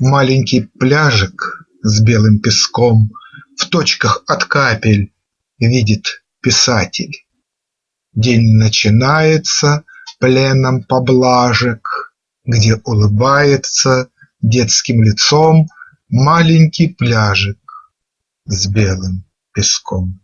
Маленький пляжик с белым песком В точках от капель видит писатель. День начинается пленом поблажек, Где улыбается детским лицом Маленький пляжик с белым песком.